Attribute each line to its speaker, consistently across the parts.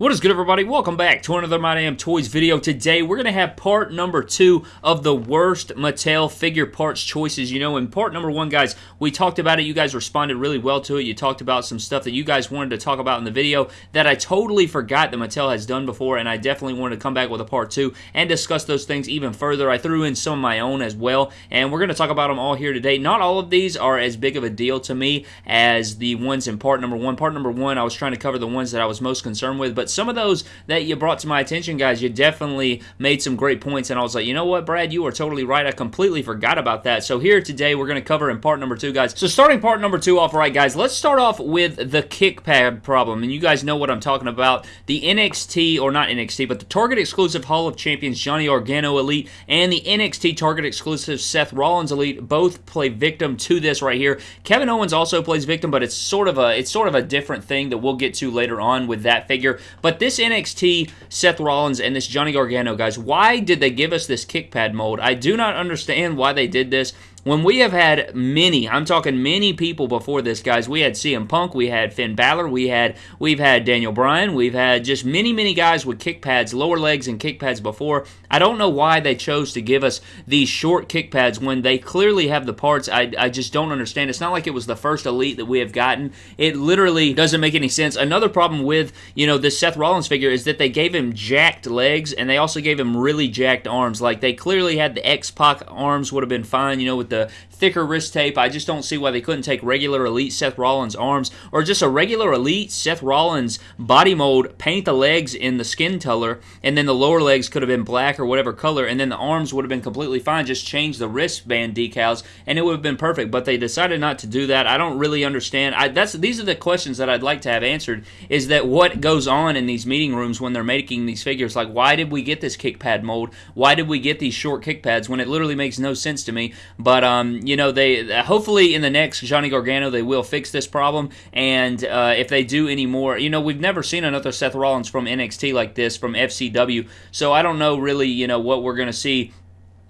Speaker 1: What is good, everybody? Welcome back to another My Damn Toys video. Today, we're going to have part number two of the worst Mattel figure parts choices. You know, in part number one, guys, we talked about it. You guys responded really well to it. You talked about some stuff that you guys wanted to talk about in the video that I totally forgot that Mattel has done before, and I definitely wanted to come back with a part two and discuss those things even further. I threw in some of my own as well, and we're going to talk about them all here today. Not all of these are as big of a deal to me as the ones in part number one. Part number one, I was trying to cover the ones that I was most concerned with, but some of those that you brought to my attention, guys, you definitely made some great points. And I was like, you know what, Brad, you are totally right. I completely forgot about that. So here today, we're going to cover in part number two, guys. So starting part number two off right, guys, let's start off with the kick pad problem. And you guys know what I'm talking about. The NXT, or not NXT, but the Target exclusive Hall of Champions Johnny Gargano Elite and the NXT Target exclusive Seth Rollins Elite both play victim to this right here. Kevin Owens also plays victim, but it's sort of a it's sort of a different thing that we'll get to later on with that figure. But this NXT Seth Rollins and this Johnny Gargano, guys, why did they give us this kick pad mold? I do not understand why they did this when we have had many, I'm talking many people before this, guys. We had CM Punk, we had Finn Balor, we had we've had Daniel Bryan, we've had just many, many guys with kick pads, lower legs and kick pads before. I don't know why they chose to give us these short kick pads when they clearly have the parts. I, I just don't understand. It's not like it was the first elite that we have gotten. It literally doesn't make any sense. Another problem with, you know, this Seth Rollins figure is that they gave him jacked legs and they also gave him really jacked arms. Like they clearly had the X-Pac arms would have been fine, you know, with the thicker wrist tape. I just don't see why they couldn't take regular Elite Seth Rollins arms or just a regular Elite Seth Rollins body mold, paint the legs in the skin color, and then the lower legs could have been black or whatever color, and then the arms would have been completely fine. Just change the wristband decals, and it would have been perfect. But they decided not to do that. I don't really understand. I, that's these are the questions that I'd like to have answered. Is that what goes on in these meeting rooms when they're making these figures? Like, why did we get this kick pad mold? Why did we get these short kick pads when it literally makes no sense to me? But um, you know, they hopefully in the next Johnny Gargano they will fix this problem. And uh, if they do any more, you know, we've never seen another Seth Rollins from NXT like this from FCW, so I don't know really, you know, what we're to see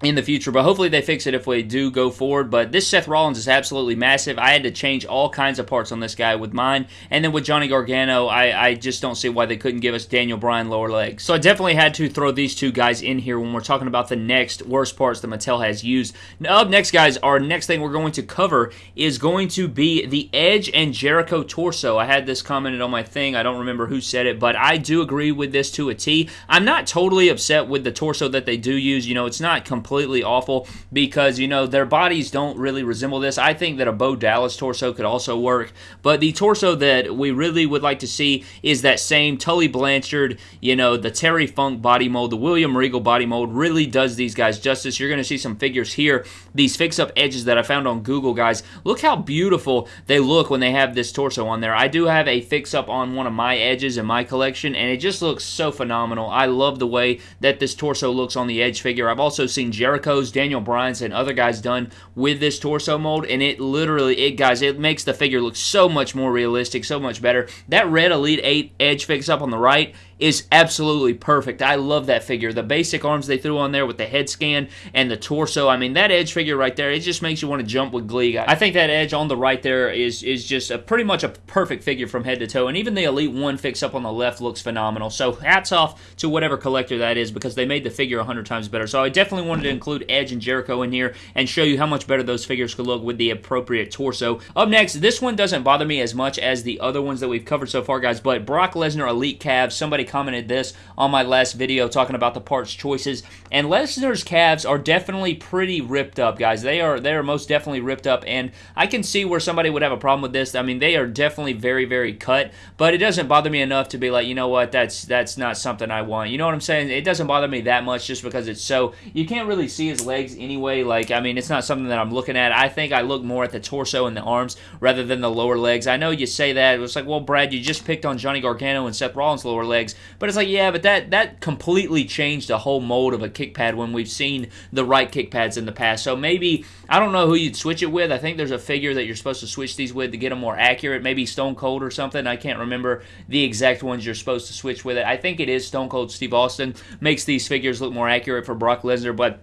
Speaker 1: in the future, but hopefully they fix it if we do go forward. But this Seth Rollins is absolutely massive. I had to change all kinds of parts on this guy with mine. And then with Johnny Gargano, I, I just don't see why they couldn't give us Daniel Bryan lower legs. So I definitely had to throw these two guys in here when we're talking about the next worst parts that Mattel has used. Now, up next, guys, our next thing we're going to cover is going to be the Edge and Jericho torso. I had this commented on my thing. I don't remember who said it, but I do agree with this to a T. I'm not totally upset with the torso that they do use. You know, it's not completely completely awful because, you know, their bodies don't really resemble this. I think that a Bo Dallas torso could also work, but the torso that we really would like to see is that same Tully Blanchard, you know, the Terry Funk body mold, the William Regal body mold really does these guys justice. You're going to see some figures here, these fix-up edges that I found on Google, guys. Look how beautiful they look when they have this torso on there. I do have a fix-up on one of my edges in my collection, and it just looks so phenomenal. I love the way that this torso looks on the edge figure. I've also seen Jericho's, Daniel Bryan's, and other guys done with this torso mold, and it literally, it guys, it makes the figure look so much more realistic, so much better. That red Elite 8 edge fix up on the right is absolutely perfect. I love that figure. The basic arms they threw on there with the head scan and the torso. I mean, that edge figure right there, it just makes you want to jump with glee. I think that edge on the right there is is just a, pretty much a perfect figure from head to toe. And even the Elite 1 fix up on the left looks phenomenal. So hats off to whatever collector that is because they made the figure 100 times better. So I definitely wanted to include Edge and Jericho in here and show you how much better those figures could look with the appropriate torso. Up next, this one doesn't bother me as much as the other ones that we've covered so far, guys, but Brock Lesnar Elite Calves, somebody commented this on my last video talking about the parts choices. And Lesnar's calves are definitely pretty ripped up, guys. They are they are most definitely ripped up, and I can see where somebody would have a problem with this. I mean, they are definitely very very cut, but it doesn't bother me enough to be like, you know what, that's that's not something I want. You know what I'm saying? It doesn't bother me that much just because it's so you can't really see his legs anyway. Like I mean, it's not something that I'm looking at. I think I look more at the torso and the arms rather than the lower legs. I know you say that. It's like, well, Brad, you just picked on Johnny Gargano and Seth Rollins' lower legs, but it's like, yeah, but that that completely changed the whole mold of a kick pad when we've seen the right kick pads in the past. So maybe I don't know who you'd switch it with. I think there's a figure that you're supposed to switch these with to get them more accurate. Maybe Stone Cold or something. I can't remember the exact ones you're supposed to switch with it. I think it is Stone Cold Steve Austin makes these figures look more accurate for Brock Lesnar, but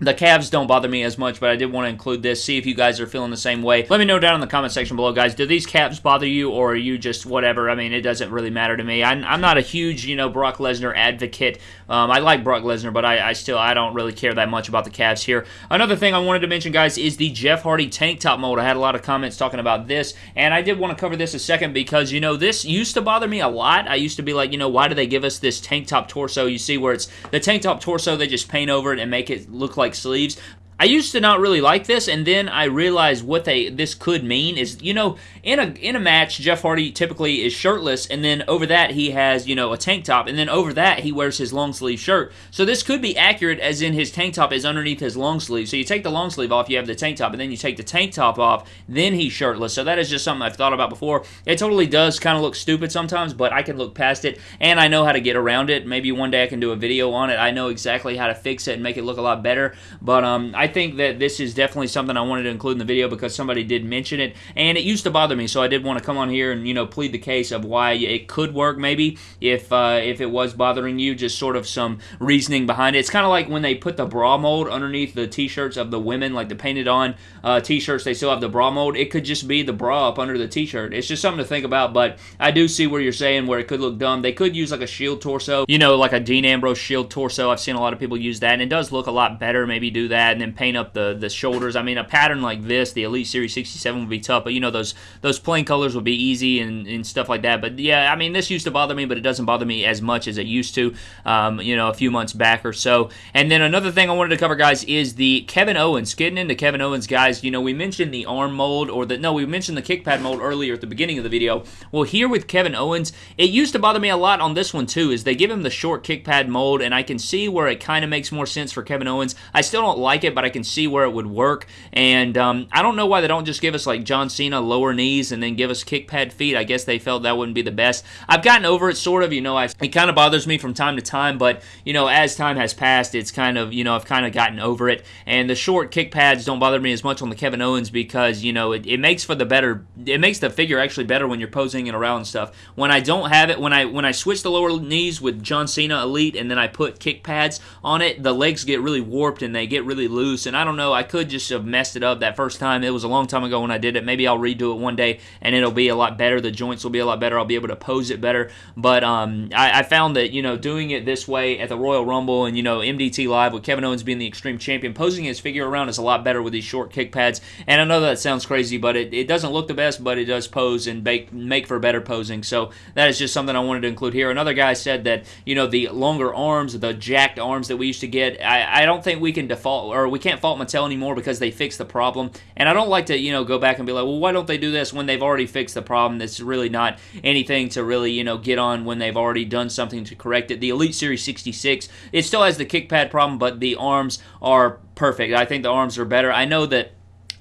Speaker 1: the calves don't bother me as much, but I did want to include this. See if you guys are feeling the same way. Let me know down in the comment section below, guys. Do these calves bother you, or are you just whatever? I mean, it doesn't really matter to me. I'm, I'm not a huge, you know, Brock Lesnar advocate. Um, I like Brock Lesnar, but I, I, still I don't really care that much about the calves here. Another thing I wanted to mention, guys, is the Jeff Hardy tank top mold. I had a lot of comments talking about this, and I did want to cover this a second because you know this used to bother me a lot. I used to be like, you know, why do they give us this tank top torso? You see where it's the tank top torso, they just paint over it and make it look like sleeves. I used to not really like this, and then I realized what they this could mean is, you know, in a in a match, Jeff Hardy typically is shirtless, and then over that he has, you know, a tank top, and then over that he wears his long sleeve shirt. So this could be accurate, as in his tank top is underneath his long sleeve. So you take the long sleeve off, you have the tank top, and then you take the tank top off, then he's shirtless. So that is just something I've thought about before. It totally does kind of look stupid sometimes, but I can look past it, and I know how to get around it. Maybe one day I can do a video on it. I know exactly how to fix it and make it look a lot better. But um, I think that this is definitely something I wanted to include in the video because somebody did mention it, and it used to bother me, so I did want to come on here and you know plead the case of why it could work maybe if uh, if it was bothering you, just sort of some reasoning behind it. It's kind of like when they put the bra mold underneath the t-shirts of the women, like the painted on uh, t-shirts, they still have the bra mold. It could just be the bra up under the t-shirt. It's just something to think about, but I do see where you're saying where it could look dumb. They could use like a shield torso, you know, like a Dean Ambrose shield torso. I've seen a lot of people use that, and it does look a lot better. Maybe do that and then paint up the the shoulders. I mean, a pattern like this, the Elite Series 67 would be tough, but you know those those plain colors would be easy and, and stuff like that. But yeah, I mean, this used to bother me, but it doesn't bother me as much as it used to, um, you know, a few months back or so. And then another thing I wanted to cover, guys, is the Kevin Owens. Getting into Kevin Owens, guys, you know, we mentioned the arm mold or the no, we mentioned the kick pad mold earlier at the beginning of the video. Well, here with Kevin Owens, it used to bother me a lot on this one too. Is they give him the short kick pad mold, and I can see where it kind of makes more sense for Kevin Owens. I still don't like it, but I can see where it would work. And um, I don't know why they don't just give us like John Cena lower knees and then give us kick pad feet. I guess they felt that wouldn't be the best. I've gotten over it sort of. You know, I've, it kind of bothers me from time to time, but you know, as time has passed, it's kind of you know I've kind of gotten over it. And the short kick pads don't bother me as much on the Kevin Owens because you know it, it makes for the better. It makes the figure actually better when you're posing it around and stuff. When I don't have it, when I when I switch the lower knees with John Cena Elite and then I put kick pads on it, the legs get really warped and they get really loose. And I don't know, I could just have messed it up that first time. It was a long time ago when I did it. Maybe I'll redo it one day and it'll be a lot better. The joints will be a lot better. I'll be able to pose it better. But um, I, I, found that, you know, doing it this way at the Royal Rumble and, you know, MDT Live with Kevin Owens being the Extreme Champion, posing his figure around is a lot better with these short kick pads. And I know that sounds crazy, but it, it doesn't look the best, but it does pose and make, make for better posing. So that is just something I wanted to include here. Another guy said that, you know, the longer arms, the jacked arms that we used to get, I, I don't think we can default or we can't fault Mattel anymore because they fixed the problem. And I don't like to, you know, go back and be like, well, why don't they do this when they've already fixed the problem? That's really not anything to really, you know, get on when they've already done something to correct it. The Elite Series 66, it still has the kick pad problem, but the arms are perfect. I think the arms are better. I know that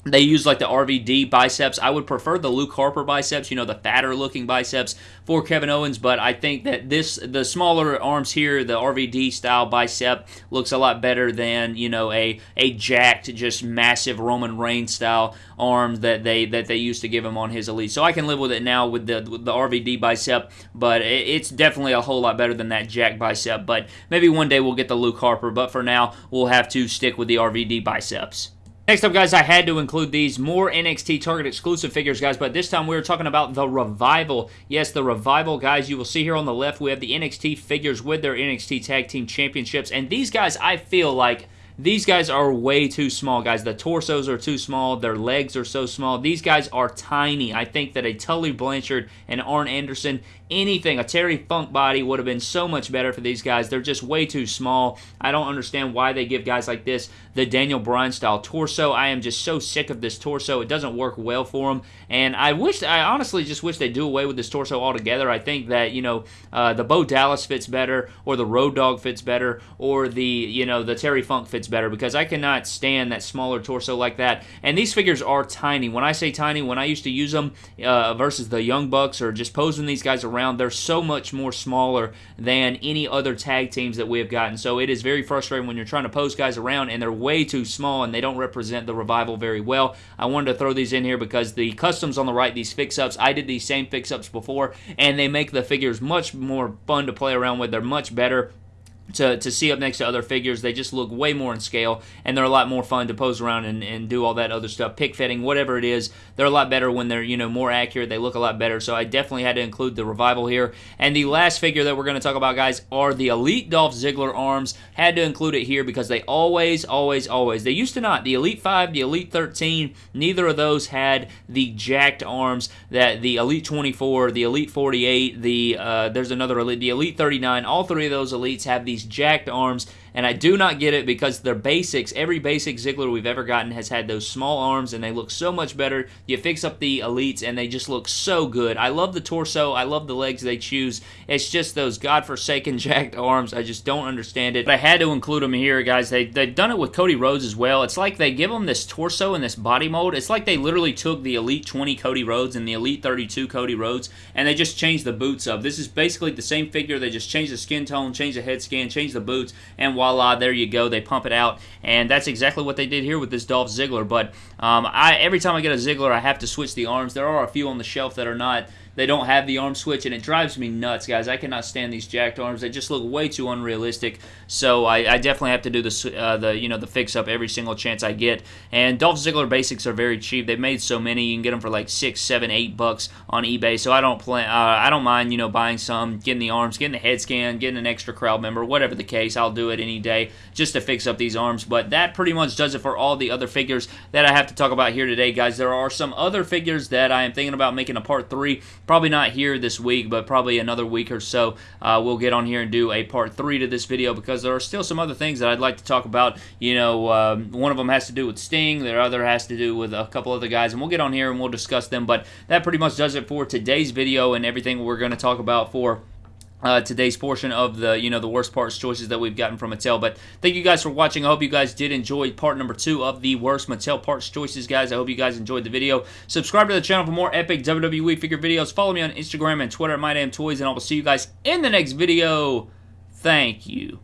Speaker 1: they use like the RVD biceps. I would prefer the Luke Harper biceps, you know, the fatter looking biceps for Kevin Owens, but I think that this, the smaller arms here, the RVD style bicep looks a lot better than, you know, a, a jacked, just massive Roman Reigns style arm that they, that they used to give him on his Elite. So I can live with it now with the, with the RVD bicep, but it's definitely a whole lot better than that jack bicep. But maybe one day we'll get the Luke Harper, but for now, we'll have to stick with the RVD biceps. Next up, guys, I had to include these more NXT Target exclusive figures, guys, but this time we are talking about the Revival. Yes, the Revival, guys, you will see here on the left, we have the NXT figures with their NXT Tag Team Championships, and these guys, I feel like these guys are way too small, guys. The torsos are too small. Their legs are so small. These guys are tiny. I think that a Tully Blanchard and Arn Anderson, anything, a Terry Funk body would have been so much better for these guys. They're just way too small. I don't understand why they give guys like this the Daniel Bryan style torso. I am just so sick of this torso. It doesn't work well for them. And I wish, I honestly just wish they do away with this torso altogether. I think that, you know, uh, the Bo Dallas fits better, or the Road Dog fits better, or the, you know, the Terry Funk fits better because I cannot stand that smaller torso like that. And these figures are tiny. When I say tiny, when I used to use them uh, versus the Young Bucks or just posing these guys around, they're so much more smaller than any other tag teams that we have gotten. So it is very frustrating when you're trying to pose guys around and they're way too small and they don't represent the revival very well. I wanted to throw these in here because the customs on the right, these fix-ups, I did these same fix-ups before and they make the figures much more fun to play around with. They're much better to, to see up next to other figures. They just look way more in scale, and they're a lot more fun to pose around and, and do all that other stuff. Pick fitting, whatever it is, they're a lot better when they're you know more accurate. They look a lot better. So I definitely had to include the revival here. And the last figure that we're going to talk about, guys, are the Elite Dolph Ziggler arms. Had to include it here because they always, always, always. They used to not. The Elite Five, the Elite 13, neither of those had the jacked arms that the Elite 24, the Elite 48, the uh, there's another Elite, the Elite 39. All three of those elites have these jacked arms and I do not get it because they're basics. Every basic Ziggler we've ever gotten has had those small arms, and they look so much better. You fix up the elites, and they just look so good. I love the torso. I love the legs they choose. It's just those godforsaken jacked arms. I just don't understand it. But I had to include them here, guys. They, they've done it with Cody Rhodes as well. It's like they give them this torso and this body mold. It's like they literally took the Elite 20 Cody Rhodes and the Elite 32 Cody Rhodes, and they just changed the boots up. This is basically the same figure. They just changed the skin tone, changed the head scan, changed the boots, and voila, there you go. They pump it out, and that's exactly what they did here with this Dolph Ziggler. But um, I every time I get a Ziggler, I have to switch the arms. There are a few on the shelf that are not they don't have the arm switch, and it drives me nuts, guys. I cannot stand these jacked arms. They just look way too unrealistic. So I, I definitely have to do the uh, the you know the fix up every single chance I get. And Dolph Ziggler basics are very cheap. They've made so many, you can get them for like six, seven, eight bucks on eBay. So I don't plan. Uh, I don't mind you know buying some, getting the arms, getting the head scan, getting an extra crowd member, whatever the case. I'll do it any day just to fix up these arms. But that pretty much does it for all the other figures that I have to talk about here today, guys. There are some other figures that I am thinking about making a part three. Probably not here this week, but probably another week or so, uh, we'll get on here and do a part three to this video because there are still some other things that I'd like to talk about. You know, um, one of them has to do with Sting, the other has to do with a couple other guys, and we'll get on here and we'll discuss them. But that pretty much does it for today's video and everything we're going to talk about for uh, today's portion of the you know the worst parts choices that we've gotten from Mattel. But thank you guys for watching. I hope you guys did enjoy part number two of the worst Mattel parts choices, guys. I hope you guys enjoyed the video. Subscribe to the channel for more epic WWE figure videos. Follow me on Instagram and Twitter at MyDamnToys, and I will see you guys in the next video. Thank you.